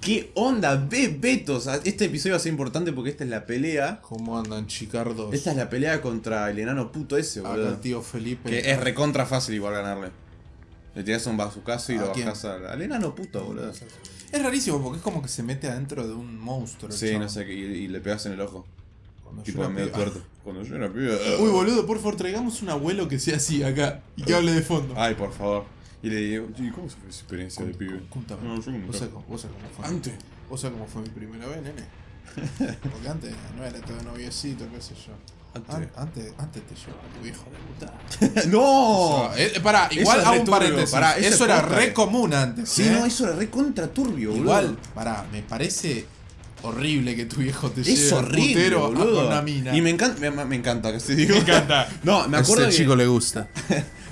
¿Qué onda, bebetos? Este episodio va a ser importante porque esta es la pelea. ¿Cómo andan, chicardos? Esta es la pelea contra el enano puto ese, boludo. Acá el tío Felipe. Que es recontra fácil igual ganarle. Le tiras un bazucazo y lo bajas al, al, enano puto, boludo. Es rarísimo porque es como que se mete adentro de un monstruo. Sí, no sé, y, y, le pegas en el ojo. Cuando tipo medio tuerto. Cuando yo era pibe. Uy, boludo, por favor, traigamos un abuelo que sea así acá y que hable de fondo. Ay, por favor. Y le digo, ¿y cómo fue esa experiencia de pibe? Contame. No, yo ¿Vos sabés cómo, vos sabés cómo fue? Antes. ¿Vos sabés cómo fue mi primera vez, nene? Porque antes no era todo noviecito, qué sé yo. Antes, antes, antes te llevaba tu viejo de puta. ¡No! eh, pará, igual hago un paréntesis. Pará, eso, era re común antes. Sí, ¿eh? no, eso era re contra turbio, boludo. Igual, pará, me parece horrible que tu viejo te es lleve horrible, putero boludo. con una mina. Y me encanta, me, me encanta que se diga. Me encanta. no, me acuerdo a este que, chico le gusta.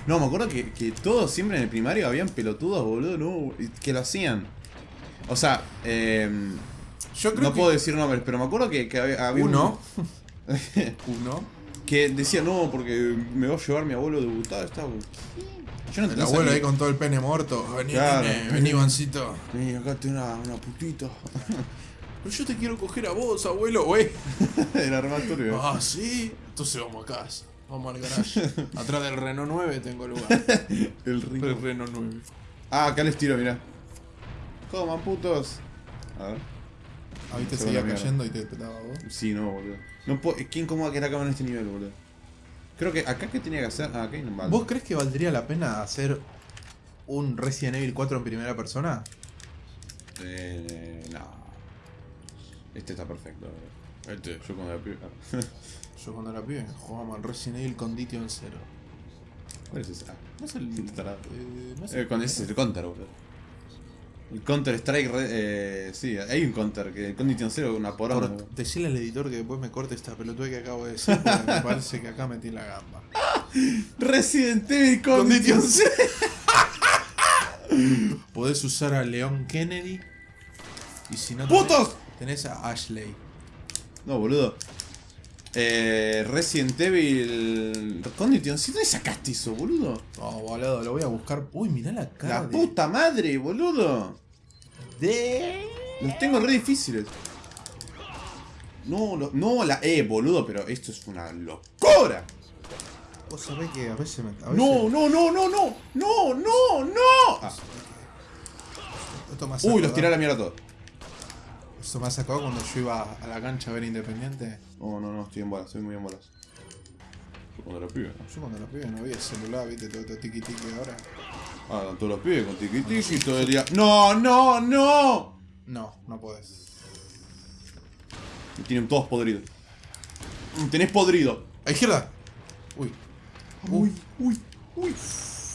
No, me acuerdo que, que todos siempre en el primario habían pelotudos, boludo, no, que lo hacían. O sea, eh, Yo creo no que puedo decir nombres, pero me acuerdo que, que había, había uno, un- uno, que decía, no, porque me va a llevar mi abuelo de butada, está... Yo no el abuelo sabía. ahí con todo el pene muerto. Vení, Claro. nene, vení, Ivancito. Vení, acá tengo una, una putita. Pero yo te quiero coger a vos, abuelo, güey. Era re turbio. Ah, sí. Entonces vamos a casa. Vamos al garage. Atrás del Renault 9 tengo lugar. El. El Renault 9. Ah, acá les tiro, mirá. Coman putos. A ver. Ahí te Se seguía cayendo y te petaba vos. Sí, no, boludo. No puedo... ¿Quién cómo que era cámara en este nivel, boludo? Creo que acá qué tenía que hacer. Ah, acá hay un balde. ¿Vos crees que valdría la pena hacer un Resident Evil 4 en primera persona? Eh, no. Este está perfecto. boludo. Este, yo cuando la pibe. Yo cuando era pibe jugábamos al Resident Evil Condition 0. ¿Cuál es ese? Ah, no es el. Eh, no. Eh, con ese es el counter, boludo. El Counter Strike, eh, sí, hay un counter que el Condition Zero una poronga. Decirle al editor que después me corte esta pelotuda que acabo de decir porque me parece que acá metí la gamba. Resident Evil Condition Zero. Podés usar a Leon Kennedy. Y si no. tenés- ¡Putos! Tenés a Ashley. No, boludo. Eh, Resident Evil Condition Zero. ¿Dónde sacaste eso, boludo? Oh, boludo, lo voy a buscar. Uy, mirá la cara. La de- puta madre, boludo. de. Los tengo re difíciles. No, lo- no, la E, boludo, pero esto es una locura. Vos sabés que a veces me. A veces No, no, no, no, no, no, no, no. Ah. Esto Uy, los tiré a la mierda todos. Esto me hace acordar cuando yo iba a la cancha a ver Independiente. No, no, no, estoy en bolas, estoy muy en bolas. Yo cuando era pibe. Yo cuando la pibe no había celular, viste, todo, todo tiki tiki ahora. Ah, con todos los pibes con tiki tiki todo el día. ¡No, no, no! No, no podés. Me tienen todos podridos. Tenés podrido. ¡A izquierda! Uy. Uy, uy, uy.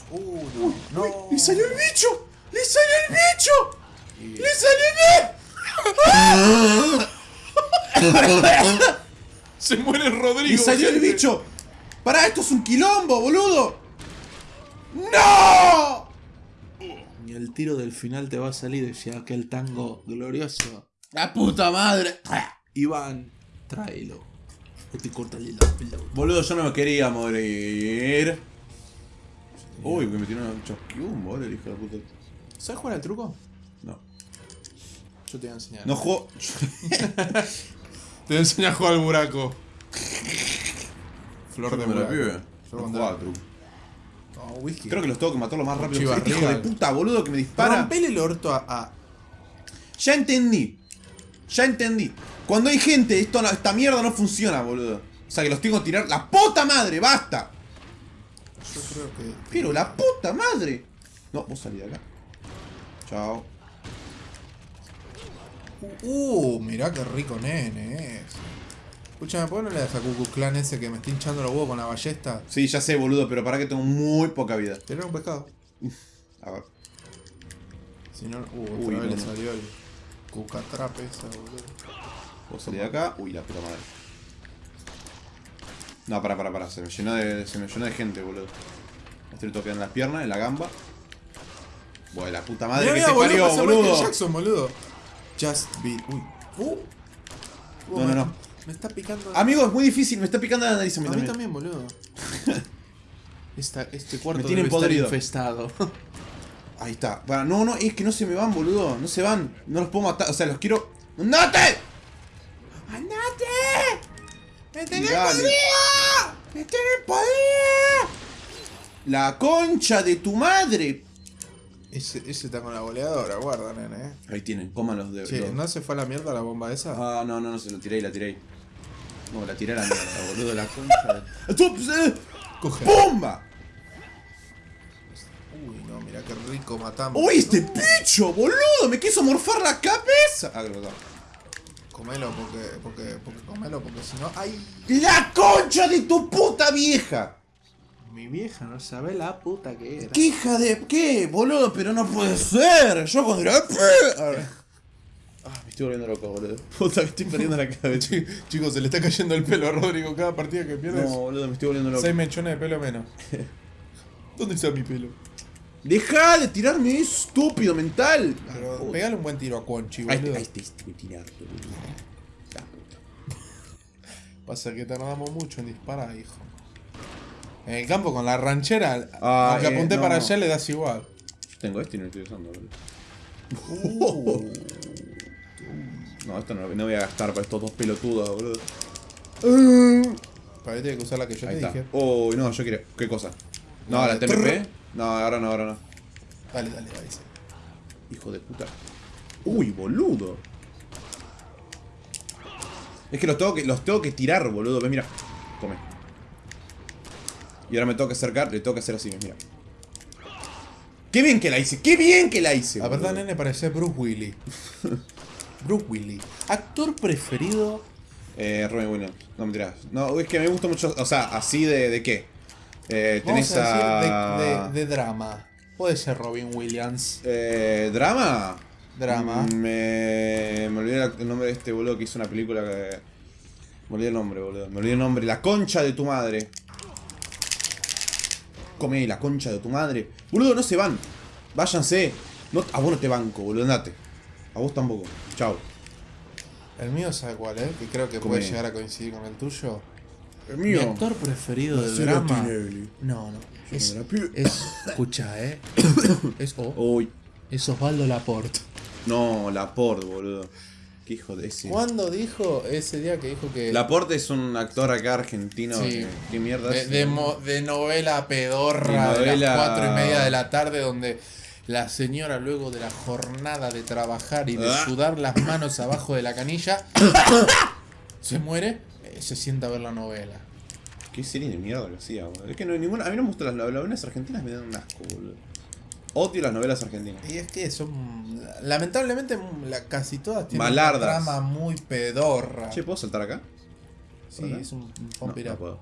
Uh, no. no. ¡Le salió el bicho! ¡Le salió el bicho! ¡Le salió Se muere el Rodrigo. ¡Le salió el gente. bicho! ¡Pará, esto es un quilombo, boludo! ¡No! Y el tiro del final te va a salir, decía aquel tango glorioso. ¡La puta madre! Iván, tráelo. O te cortaré la pelota. Boludo, yo no me quería morir. Uy, me metieron un chasquium, boludo, el hijo de puta. ¿Sabes jugar al truco? No. Yo te voy a enseñar. No juego. Te voy a enseñar a jugar al buraco. Flor de buraco. pibe. No, whisky. Creo que los tengo que matar lo más rápido posible. Hijo de puta, boludo, que me dispara. Rompele el orto a, a- Ya entendí. Ya entendí. Cuando hay gente, esto no- esta mierda no funciona, boludo. O sea que los tengo que tirar. ¡La puta madre! ¡Basta! Yo creo que. Pero la puta madre. No, vos salí de acá. Chao. Uh, mirá qué rico nene es. Escúchame, ¿por qué no le das a Cucu Clan ese que me está hinchando los huevos con la ballesta? Sí, ya sé, boludo, pero para que tengo muy poca vida. Tener un pescado. A ver. Si no. Uh, otra Uy, vez no, le salió el cucatrape esa, boludo. Vos salí de acá. Uy, la puta madre. No, para, para, para. Se me llenó de, se me llenó de gente, boludo. Estoy en las piernas, en la gamba. Buah, la puta madre que mirá, se parió, pasa Michael boludo. Jackson, boludo. Just be. Uy. Uh. No, no, no. Me está picando. Amigo, es muy difícil, me está picando la nariz a mí, A mí también. también, boludo. Esta, este cuarto Me tienen debe estar podrido. infestado. Ahí está. Bueno, no, no, es que no se me van, boludo. No se van. No los puedo matar. O sea, los quiero. ¡Andate! ¡Andate! ¡Me tenés podrido! ¡Me tenés podrido! La concha de tu madre. Ese, ese está con la goleadora, guarda, nene. eh. Ahí tienen, coman los de. Che, los- ¿no se fue a la mierda la bomba esa? Ah, no, no, no, se la tiré y la tiré. No, la tiré a la mierda, boludo, la concha de. Eh! Coge. ¡Bomba! Uy, no, mira qué rico matamos. ¡Uy, este bicho, boludo! ¡Me quiso morfar la cabeza! Ah, creo que no. Comelo porque, porque, porque comelo porque si no. ¡Ay! ¡La concha de tu puta vieja! Mi vieja no sabe la puta que era. ¿Qué hija de qué, boludo? Pero no puede ser. Yo cuando era. Ah, me estoy volviendo loco, boludo. Puta que estoy perdiendo la cabeza. Chi- Chicos, se le está cayendo el pelo a Rodrigo cada partida que pierdes. No, boludo, me estoy volviendo loco. 6 mechones de pelo menos. ¿Dónde está mi pelo? Deja de tirarme estúpido mental. Pero pegale un buen tiro a Conchi, boludo. ahí te a tirar, boludo. Pasa que tardamos mucho en disparar, hijo. En el campo con la ranchera, Ah, aunque eh, apunté no. para allá, le das igual. Tengo este y no lo estoy usando, boludo. Uh. No, esto no, no voy a gastar para estos dos pelotudos, boludo. Tiene que usar la que yo Ahí te está. dije. Uy, no, yo quiero. ¿Qué cosa? No, No, la TMP. trrr. No, ahora no, ahora no. Dale, dale, dale. sí. Hijo de puta. Uy, boludo. Es que los tengo que, los tengo que tirar, boludo. Ve, mira. Come. Y ahora me tengo que acercar, le tengo que hacer así, mira. ¡Qué bien que la hice! ¡Qué bien que la hice! La verdad, nene, parece Bruce Willis. Bruce Willis. Actor preferido. Eh, Robin Williams. No, mentiras. No, es que me gusta mucho. O sea, así de, de qué. Eh, Vamos tenés a de, de- de drama. Puede ser Robin Williams. Eh, ¿Drama? Drama. Mm, Me, me olvidé el nombre de este boludo que hizo una película que... Me olvidé el nombre, boludo. Me olvidé el nombre. La concha de tu madre. Come la concha de tu madre. Boludo, no se van. Váyanse. No, a vos no te banco, boludo. Andate. A vos tampoco. Chao. El mío, ¿sabe cuál es? Que creo que Come. puede llegar a coincidir con el tuyo. El Mi actor preferido de Marcelo drama. No, no. Es. Escucha, eh. Es, o- Uy. es Osvaldo Laporte. No, Laporte, boludo. Qué hijo de ese. ¿Cuándo dijo ese día que dijo que. Laporte es un actor acá argentino. Sí. que- ¿Qué mierda de, es? de mo- de novela pedorra De las cuatro y media de la tarde donde la señora luego de la jornada de trabajar y de Ah. sudar las manos abajo de la canilla se muere eh, se sienta a ver la novela Qué serie de mierda que hacía, boludo. Es que no hay ninguna. A mí no me gustan las, las novelas argentinas, me dan un asco, boludo. Odio las novelas argentinas. y es que son lamentablemente la- casi todas tienen Malardas. una trama muy pedorra Che, ¿puedo saltar acá? sí ¿Acá? es un, un No, it no up. puedo.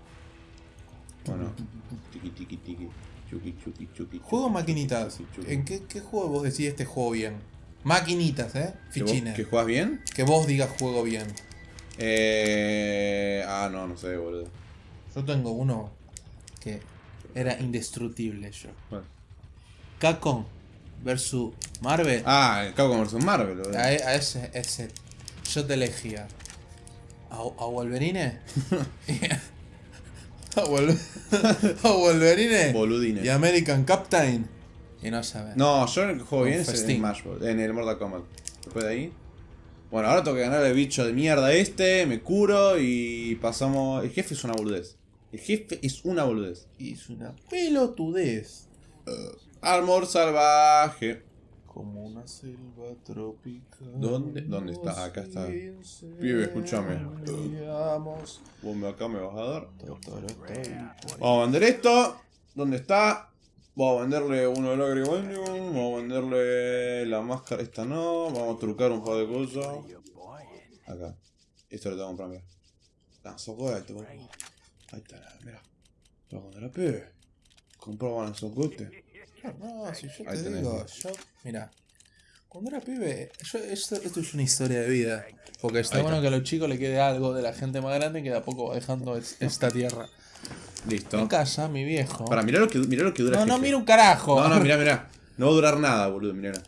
Bueno. Tiki, tiki, tiki. Chuki, chuki, chuki. juego maquinitas. ¿en qué, qué juego vos decís este juego bien? maquinitas eh ¿Que fichines ¿Que juegas bien? que vos digas juego bien Eh. Ah, no, no sé, boludo. Yo tengo uno que era indestructible yo. Bueno. Capcom versus Marvel. Ah, el Capcom vs Marvel. A, a ese, ese. Yo te elegía. A, a Wolverine. a, Wol- a Wolverine. Boludines. Y American Captain. Y no sabes. No, yo el que juego bien es en. Smash Bros. En el Mortal Kombat. Después de ahí. Bueno, ahora tengo que ganar el bicho de mierda este, me curo y pasamos. El jefe es una boludez. El jefe es una boludez. Y es una pelotudez. Armor salvaje. Como una selva tropical. ¿Dónde? ¿Dónde está? Acá está. Pibe, escúchame. Vos me acá me vas a dar. Vamos a vender esto. ¿Dónde está? Vamos a venderle uno de Lagribanium. Vamos a venderle la máscara. Esta no. Vamos a trucar un par de cosas. Acá. Esto lo tengo que comprar, mira. Boludo. Ahí está, mira. Te voy a contar a pibe. Compraban socote. No, si yo Ahí te tenés. digo, yo, mira, cuando era pibe, yo, esto, esto es una historia de vida. Porque está bueno que a los chicos le quede algo de la gente más grande que de a poco va dejando es- esta tierra. Listo. En casa, mi viejo. Para, mirá lo que, mirá lo que dura no, el no, mira un carajo. No, no, mirá, mirá. No va a durar nada, boludo. Mirá, mirá.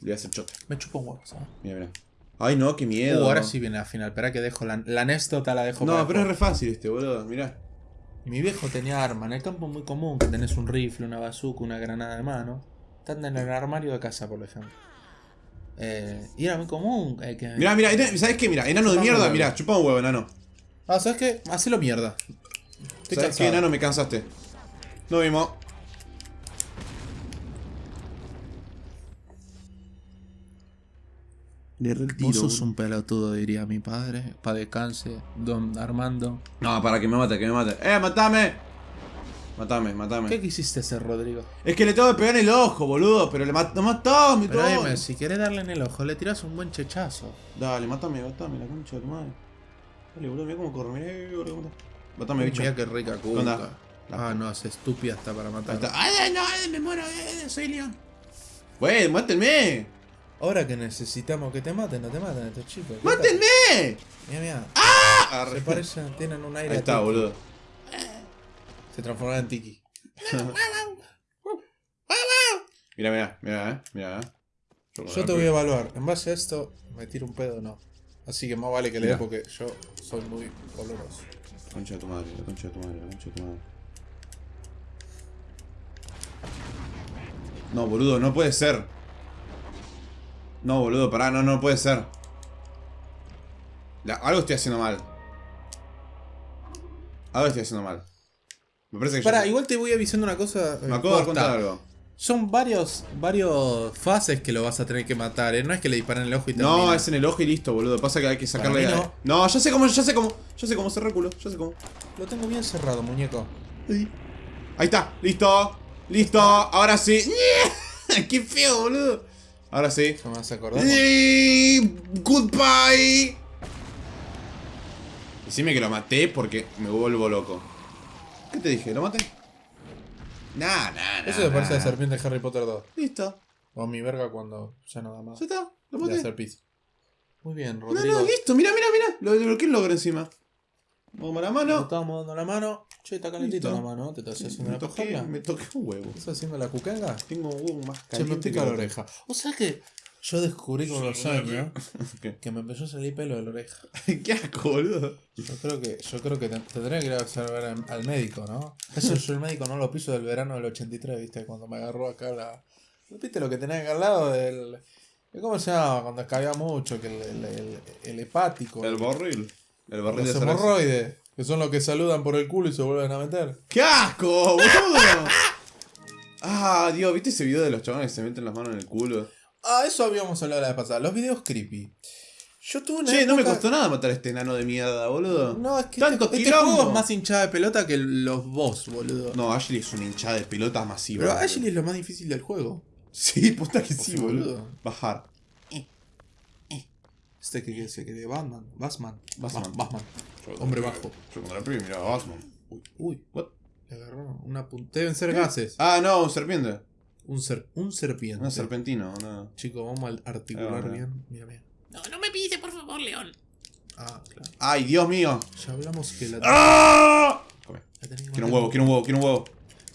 Le voy a hacer chote. Me chupo un huevo, ¿sabes? Mira, mira. Ay, no, qué miedo. Uh, ahora sí viene la final. Espera que dejo la, la anécdota, la dejo No, para pero es re fácil este, boludo. Mirá. Mi viejo tenía arma. En el campo es muy común que tenés un rifle, una bazooka, una granada de mano. Están en el armario de casa, por ejemplo. Eh, y era muy común. Eh, que... Mirá, mirá, ¿sabes qué? Mira, enano de mierda, mirá, chupa un huevo, enano. Ah, ¿sabes qué? Hacelo mierda. ¿Sabes qué, enano? Me cansaste. Nos vimos. Le retiro. Vos sos un pelotudo, diría mi padre. Pa' descanse, don Armando. No, para que me mate, que me mate. ¡Eh, matame! Matame, matame. ¿Qué quisiste hacer, Rodrigo? Es que le tengo que pegar en el ojo, boludo. Pero le mató, mató, mi Pero dime, si querés darle en el ojo, le tirás un buen chechazo. Dale, mátame, mátame, la concha de tu madre. Dale, boludo, mira cómo corre, mirá cómo Mátame, bicho. Mira qué rica cuca. Ah, no, es estúpida hasta para matar. ¡Ay, no! Ay, me muero! ¡Soy león! ¡Wey, mátenme! Ahora que necesitamos que te maten, no te maten estos chicos. ¡Mátenme! Mira, mira. ¡Ah! Se parecen, tienen un aire. Ahí está, boludo. Se transformaron en tiki. mira, mira, mira, eh. Mira, eh. Yo, te voy a evaluar. En base a esto, me tiro un pedo o no. Así que más vale que le dé porque yo soy muy oloroso. Concha de tu madre, la concha de tu madre, la concha de tu madre. No, boludo, no puede ser. No, boludo, pará, no, no puede ser. algo estoy haciendo mal. Algo estoy haciendo mal. Me parece que Pará, igual te voy avisando una cosa. Me acabo de contar algo. Son varios, varios fases que lo vas a tener que matar, ¿eh? No es que le disparen el ojo y termina. No, es en el ojo y listo, boludo. Pasa que hay que sacarle... No. no, ya sé cómo, ya sé cómo. Ya sé cómo cerrar culo, ya sé cómo. Lo tengo bien cerrado, muñeco. Ahí está, listo. Listo, ahora sí. ¡Qué feo, boludo! Ahora sí. ¿Se me acordar? Goodbye. Decime que lo maté porque me vuelvo loco. ¿Qué te dije? ¿Lo maté? Nah, nah, nah. Eso me parece la serpiente de Harry Potter 2. Listo. O mi verga cuando ya nada más. Ya está, lo maté. hacer pis. Muy bien, Rodrigo. No, no, listo, mira, mira, mira. Lo desbloqueé el logro encima. Vamos la mano. Estamos dando la mano. Che, está calentito la mano. ¿Te estás haciendo me toqué, Me toqué un huevo. ¿Estás haciendo la cucanga? Tengo un huevo más caliente. Se me pica la oreja. O sea que yo descubrí con los años que me empezó a salir pelo de la oreja. Qué asco, boludo. Yo creo que, yo creo que tendría que ir a observar al médico, ¿no? Eso yo el médico no lo piso del verano del 83, ¿viste? Cuando me agarró acá la. ¿Viste lo que tenía acá al lado del. ¿Cómo se llama? Cuando escabía mucho, que el, el, el, hepático. El borril. El borril de hemorroides. Que son los que saludan por el culo y se vuelven a meter. ¡Qué asco, boludo! ah, Dios, ¿viste ese video de los chavales que se meten las manos en el culo? Ah, eso habíamos hablado la vez pasada. Los videos creepy. Yo tuve una Che, no me costó nada matar a este enano de mierda, boludo. No, es que Tanto este, este juego es más hinchada de pelota que los boss, boludo. No, Ashley es una hinchada de pelota masiva. Pero Ashley es lo más difícil del juego. Sí, puta que sí, boludo. Bajar. Este que, que, que de Batman. Batman. Batman. Batman. Hombre bajo. Yo cuando la primera Batman. Uy. Uy. What? Le agarró una punta. Deben ser gases. Ah, no, un serpiente. Un, ser, un serpiente. Un serpentino, no. Chicos, vamos a articular bien. Mira, mira. No, no me pise, por favor, León. Ah, claro. Ay, Dios mío. Ya hablamos que la. ¡Ah! Quiero un huevo, quiero un huevo, quiero un huevo.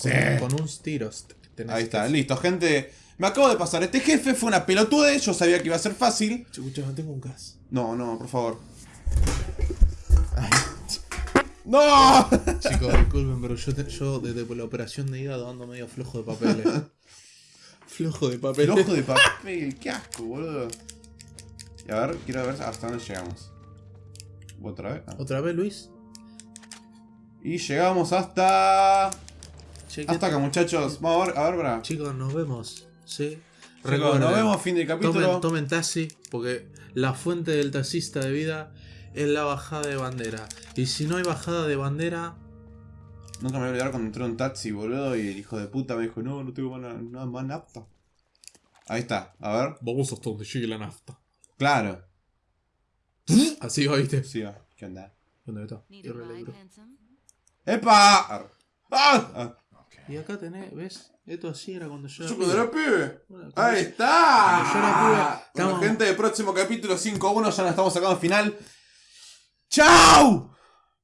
Con, sí. con un tiros. Ahí está, listo, gente. Me acabo de pasar. Este jefe fue una pelotude. Yo sabía que iba a ser fácil. Chucha, no tengo un gas. No, no, por favor. ¡No! Chicos, disculpen, pero yo, yo desde la operación de hígado ando medio flojo de papeles. flojo de papel. Flojo de papel, qué asco, boludo. Y a ver, quiero ver hasta dónde llegamos. ¿Otra vez? Ah. ¿Otra vez, Luis? Y llegamos hasta... hasta acá, muchachos. Vamos a ver, a ver, bra. Chicos, nos vemos. Sí. Recuerden, nos vemos fin del capítulo. Tomen, tomen taxi, porque la fuente del taxista de vida es la bajada de bandera. Y si no hay bajada de bandera... Nunca me voy a olvidar cuando entré en un taxi, boludo, y el hijo de puta me dijo, no, no tengo nada más nafta. Ahí está, a ver. Vamos hasta donde llegue la nafta. Claro. Así va, viste. Sí, va. ¿Qué onda? ¿Dónde está? ¡Epa! ¡Ah! ah. Y acá tenés, ¿ves? Esto así era cuando yo era pibe. era pibe. Ahí está. Yo era pibe. Bueno, gente, próximo capítulo 5-1 ya nos estamos sacando al final. ¡Chao!